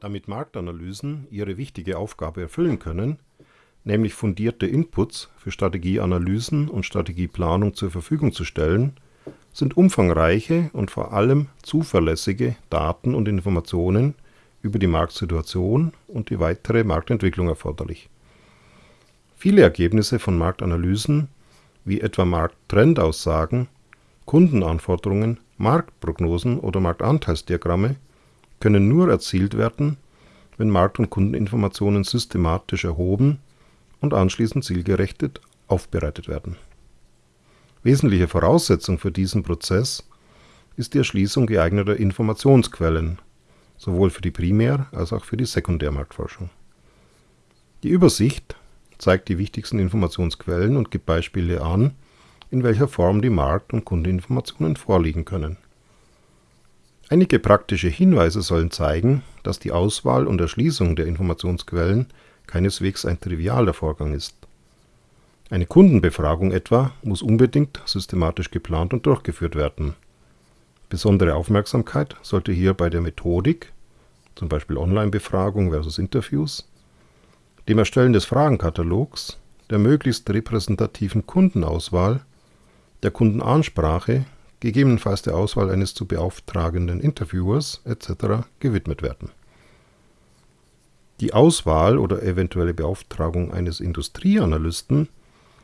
Damit Marktanalysen ihre wichtige Aufgabe erfüllen können, nämlich fundierte Inputs für Strategieanalysen und Strategieplanung zur Verfügung zu stellen, sind umfangreiche und vor allem zuverlässige Daten und Informationen über die Marktsituation und die weitere Marktentwicklung erforderlich. Viele Ergebnisse von Marktanalysen, wie etwa Markttrendaussagen, Kundenanforderungen, Marktprognosen oder Marktanteilsdiagramme, können nur erzielt werden, wenn Markt- und Kundeninformationen systematisch erhoben und anschließend zielgerechtet aufbereitet werden. Wesentliche Voraussetzung für diesen Prozess ist die Erschließung geeigneter Informationsquellen, sowohl für die Primär- als auch für die Sekundärmarktforschung. Die Übersicht zeigt die wichtigsten Informationsquellen und gibt Beispiele an, in welcher Form die Markt- und Kundeninformationen vorliegen können. Einige praktische Hinweise sollen zeigen, dass die Auswahl und Erschließung der Informationsquellen keineswegs ein trivialer Vorgang ist. Eine Kundenbefragung etwa muss unbedingt systematisch geplant und durchgeführt werden. Besondere Aufmerksamkeit sollte hier bei der Methodik, zum Beispiel Online-Befragung versus Interviews, dem Erstellen des Fragenkatalogs, der möglichst repräsentativen Kundenauswahl, der Kundenansprache, gegebenenfalls der Auswahl eines zu beauftragenden Interviewers etc. gewidmet werden die Auswahl oder eventuelle Beauftragung eines Industrieanalysten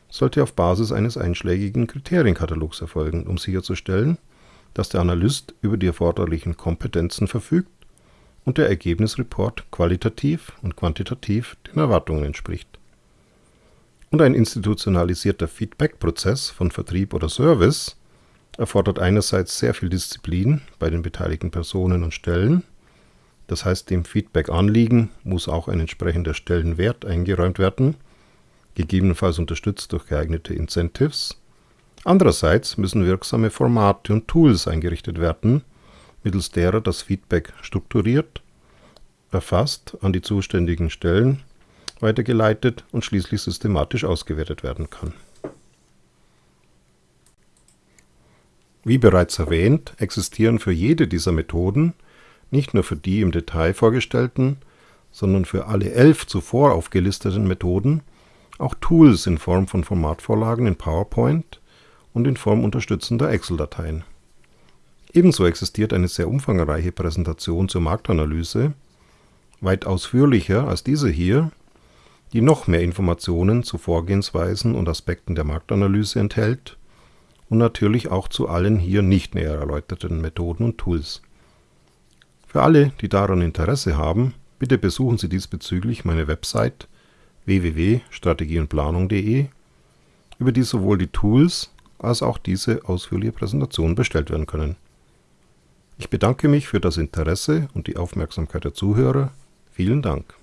sollte auf Basis eines einschlägigen Kriterienkatalogs erfolgen, um sicherzustellen, dass der Analyst über die erforderlichen Kompetenzen verfügt und der Ergebnisreport qualitativ und quantitativ den Erwartungen entspricht. Und ein institutionalisierter Feedback-Prozess von Vertrieb oder Service erfordert einerseits sehr viel Disziplin bei den beteiligten Personen und Stellen das heißt, dem Feedback-Anliegen muss auch ein entsprechender Stellenwert eingeräumt werden, gegebenenfalls unterstützt durch geeignete Incentives. Andererseits müssen wirksame Formate und Tools eingerichtet werden, mittels derer das Feedback strukturiert, erfasst, an die zuständigen Stellen weitergeleitet und schließlich systematisch ausgewertet werden kann. Wie bereits erwähnt, existieren für jede dieser Methoden nicht nur für die im Detail vorgestellten, sondern für alle elf zuvor aufgelisteten Methoden auch Tools in Form von Formatvorlagen in PowerPoint und in Form unterstützender Excel-Dateien. Ebenso existiert eine sehr umfangreiche Präsentation zur Marktanalyse, weit ausführlicher als diese hier, die noch mehr Informationen zu Vorgehensweisen und Aspekten der Marktanalyse enthält und natürlich auch zu allen hier nicht näher erläuterten Methoden und Tools für alle, die daran Interesse haben, bitte besuchen Sie diesbezüglich meine Website www.strategieundplanung.de, über die sowohl die Tools als auch diese ausführliche Präsentation bestellt werden können. Ich bedanke mich für das Interesse und die Aufmerksamkeit der Zuhörer. Vielen Dank.